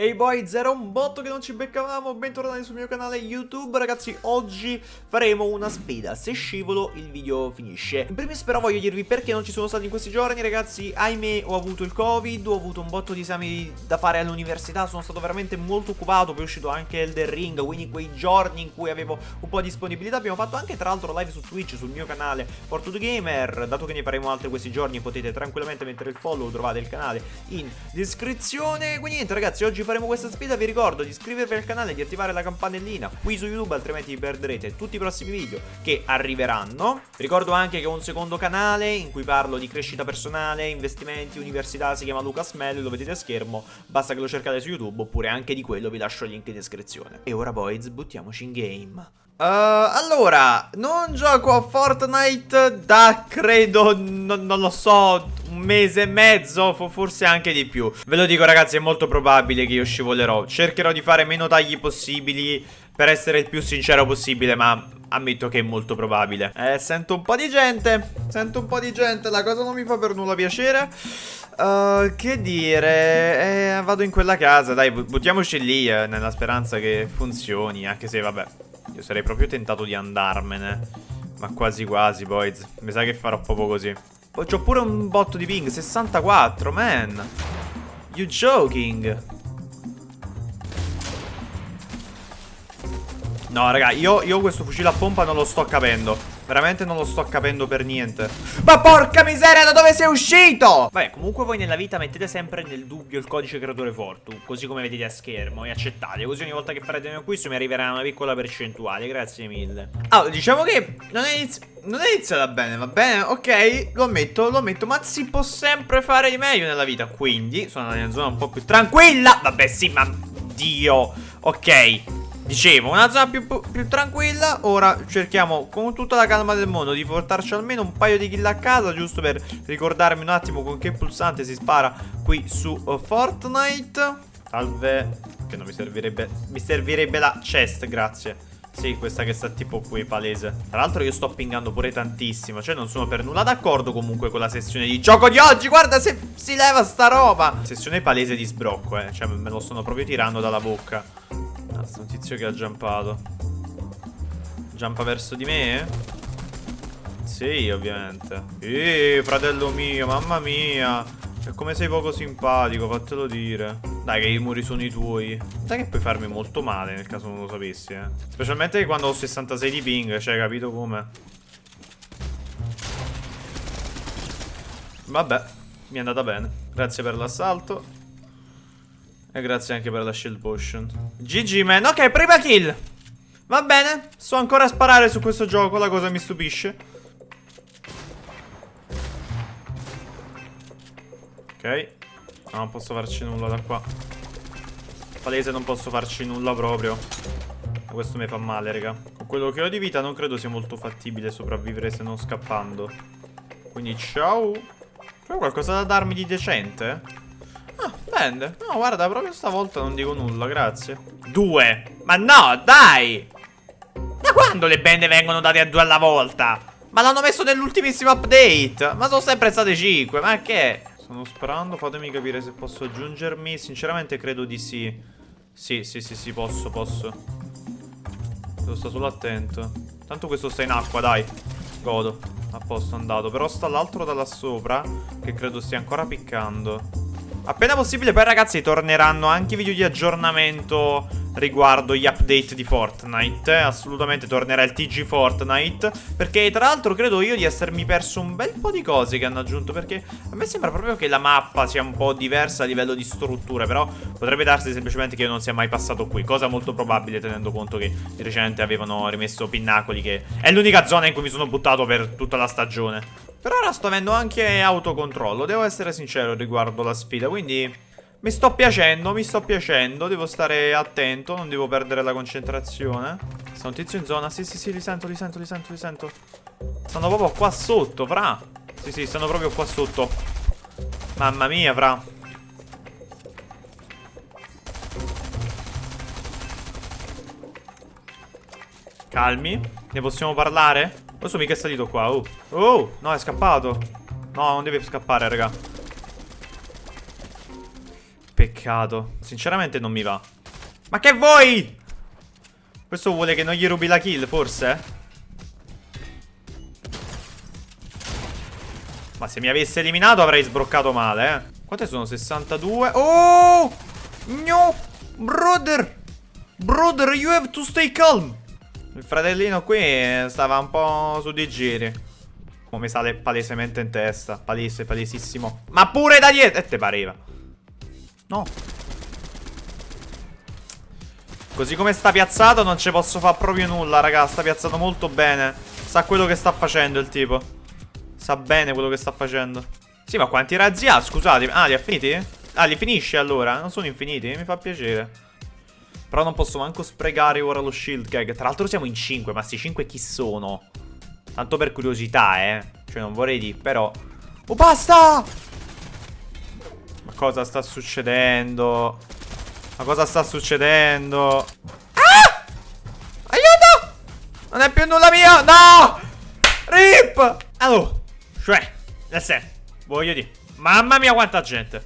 Ehi hey boys, era un botto che non ci beccavamo, bentornati sul mio canale YouTube. Ragazzi, oggi faremo una sfida, se scivolo il video finisce. In primis però voglio dirvi perché non ci sono stati in questi giorni Ragazzi, ahimè ho avuto il covid, ho avuto un botto di esami da fare all'università Sono stato veramente molto occupato, poi è uscito anche Elder Ring Quindi quei giorni in cui avevo un po' di disponibilità Abbiamo fatto anche tra l'altro live su Twitch, sul mio canale Fortune Gamer. Dato che ne faremo altre questi giorni potete tranquillamente mettere il follow, trovate il canale in descrizione. Quindi niente ragazzi, oggi questa sfida vi ricordo di iscrivervi al canale, di attivare la campanellina qui su YouTube, altrimenti vi perderete tutti i prossimi video che arriveranno. Ricordo anche che ho un secondo canale in cui parlo di crescita personale, investimenti, università, si chiama Lucas Mello, lo vedete a schermo, basta che lo cercate su YouTube oppure anche di quello vi lascio il link in descrizione. E ora boys, buttiamoci in game. Uh, allora, non gioco a Fortnite da credo, non lo so, mese e mezzo, forse anche di più. Ve lo dico ragazzi, è molto probabile che io scivolerò. Cercherò di fare meno tagli possibili per essere il più sincero possibile, ma ammetto che è molto probabile. Eh, sento un po' di gente, sento un po' di gente, la cosa non mi fa per nulla piacere. Uh, che dire, eh, vado in quella casa, dai, buttiamoci lì eh, nella speranza che funzioni, anche se vabbè... Io sarei proprio tentato di andarmene. Ma quasi quasi, boys. Mi sa che farò proprio così. C'ho pure un botto di ping. 64, man. You joking? No, raga, io, io questo fucile a pompa non lo sto capendo. Veramente non lo sto capendo per niente. Ma porca miseria da dove sei uscito? Vabbè comunque voi nella vita mettete sempre nel dubbio il codice creatore Fortu Così come vedete a schermo e accettate Così ogni volta che farete un acquisto mi arriverà una piccola percentuale Grazie mille. Allora diciamo che non è, inizi non è iniziata bene va bene? Ok lo ammetto lo ammetto Ma si può sempre fare di meglio nella vita Quindi sono nella zona un po' più tranquilla. Vabbè sì ma Dio Ok Dicevo, una zona più, più, tranquilla. Ora cerchiamo con tutta la calma del mondo Di portarci almeno un paio di kill a casa Giusto per ricordarmi un attimo Con che pulsante si spara qui su uh, Fortnite. Salve Che non mi servirebbe Mi servirebbe la chest, grazie. Sì, questa che sta tipo qui, palese. Tra l'altro io sto pingando pure tantissimo Cioè non sono per nulla d'accordo comunque con la sessione di gioco di oggi. Guarda se si leva sta roba. Sessione palese di sbrocco, eh. Cioè me lo sto proprio tirando dalla bocca Basta, un tizio che ha jumpato. Jumpa verso di me? Sì, ovviamente. Ehi, fratello mio, mamma mia. E come sei poco simpatico, fatelo dire. Dai che i muri sono i tuoi. Dai che puoi farmi molto male nel caso non lo sapessi, eh. Specialmente quando ho 66 di ping, cioè, capito come? Vabbè, mi è andata bene. Grazie per l'assalto. E grazie anche per la shield potion. GG man, ok prima kill. Va bene, so ancora sparare su questo gioco, la cosa mi stupisce. Ok. No, Non posso farci nulla da qua. Palese non posso farci nulla proprio. Questo mi fa male raga. Con quello che ho di vita non credo sia molto fattibile sopravvivere se non scappando. Quindi ciao. C'è qualcosa da darmi di decente? Bende. No, guarda, proprio stavolta non dico nulla, grazie. Due. Ma no, dai! Da quando le bende vengono date a due alla volta? Ma l'hanno messo nell'ultimissimo update. Ma sono sempre state cinque, ma che? Stanno sparando, fatemi capire se posso aggiungermi. Sinceramente credo di sì. Sì, sì, sì, sì, posso, posso. Devo stare solo attento. Tanto questo sta in acqua, dai. Godo. A posto, andato. Però sta l'altro da là sopra, che credo stia ancora piccando. Appena possibile poi ragazzi torneranno anche video di aggiornamento riguardo gli update di Fortnite. Assolutamente tornerà il TG Fortnite Perché tra l'altro credo io di essermi perso un bel po' di cose che hanno aggiunto Perché a me sembra proprio che la mappa sia un po' diversa a livello di strutture Però potrebbe darsi semplicemente che io non sia mai passato qui Cosa molto probabile tenendo conto che di recente avevano rimesso Pinnacoli Che è l'unica zona in cui mi sono buttato per tutta la stagione per ora sto avendo anche autocontrollo, devo essere sincero riguardo la sfida, quindi mi sto piacendo, mi sto piacendo, devo stare attento, non devo perdere la concentrazione. Sta un tizio in zona, sì sì sì, li sento, li sento, li sento, li sento. Stanno proprio qua sotto, fra. Sì sì, stanno proprio qua sotto. Mamma mia, fra. Calmi, ne possiamo parlare? Questo mica è salito qua, oh. Oh, no, è scappato. No, non deve scappare, raga. peccato. Sinceramente non mi va. Ma che vuoi? Questo vuole che non gli rubi la kill, forse? Ma se mi avesse eliminato avrei sbroccato male, eh. Quante sono? 62? Oh! No! Brother! Brother, you have to stay calm! Il fratellino qui stava un po' su di giri. Come sale palesemente in testa. Palese, palesissimo. Ma pure da dietro! E te pareva. No. Così come sta piazzato non ci posso fare proprio nulla, raga. Sta piazzato molto bene. Sa quello che sta facendo il tipo. Sa bene quello che sta facendo. Sì, ma quanti razzi ha? Scusate. Ah, li ha finiti? Ah, li finisce allora? Non sono infiniti? Mi fa piacere. Però non posso manco sprecare ora lo shield gag. Tra l'altro siamo in 5, ma sti 5 chi sono? Tanto per curiosità, eh. Cioè, non vorrei dire, però... Oh, basta! Ma cosa sta succedendo? Ma cosa sta succedendo? Ah! Aiuto! Non è più nulla mio! No! Rip! Allora, cioè, nel voglio dire, mamma mia quanta gente.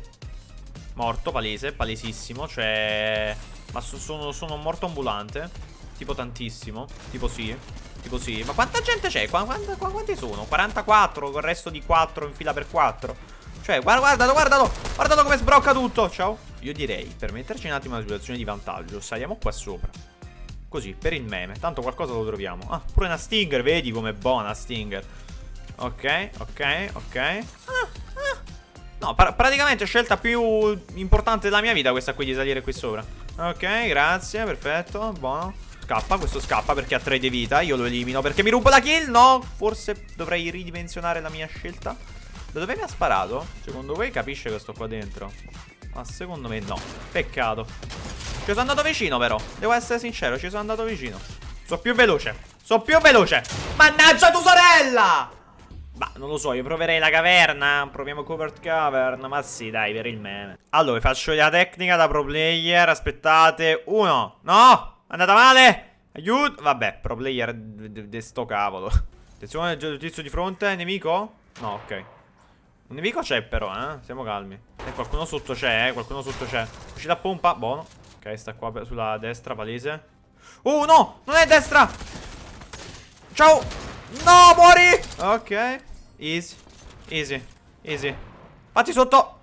Morto, palese, palesissimo, cioè... Ma so, sono, sono morto ambulante. Tipo tantissimo. Tipo sì. Tipo sì. Ma quanta gente c'è? Qu quanti, quanti sono? 44 con il resto di 4 in fila per 4. Cioè, guarda, guardalo, guardalo. Guardalo come sbrocca tutto. Ciao. Io direi, per metterci un attimo in una situazione di vantaggio, saliamo qua sopra. Così, per il meme. Tanto qualcosa lo troviamo. Ah, pure una Stinger. Vedi com'è buona Stinger. Ok, ok, ok. Ah, ah. No, pra praticamente scelta più importante della mia vita questa qui di salire qui sopra. Ok, grazie, perfetto, buono. Scappa, questo scappa perché ha 3 di vita Io lo elimino. Perché mi rubo la kill? No, forse dovrei ridimensionare la mia scelta. Da dove mi ha sparato? Secondo voi capisce che sto qua dentro? Ma secondo me no. Peccato. Ci sono andato vicino però. Devo essere sincero, ci sono andato vicino. Sono più veloce. Sono più veloce. Mannaggia tu sorella ma non lo so, io proverei la caverna. Proviamo covered cavern. Ma sì, dai, per il meme. Allora, faccio la tecnica da pro player. Aspettate. Uno. No! Andata male. Aiuto. Vabbè, pro player di sto cavolo. Attenzione, il tizio di fronte. Nemico? No, ok. Un nemico c'è però, eh. Siamo calmi. E qualcuno sotto c'è, eh. Qualcuno sotto c'è. Uscita pompa. Buono. Ok, sta qua sulla destra, palese. Oh, no! Non è destra! Ciao! No, muori! Ok. Easy. Easy. Easy. Fatti sotto.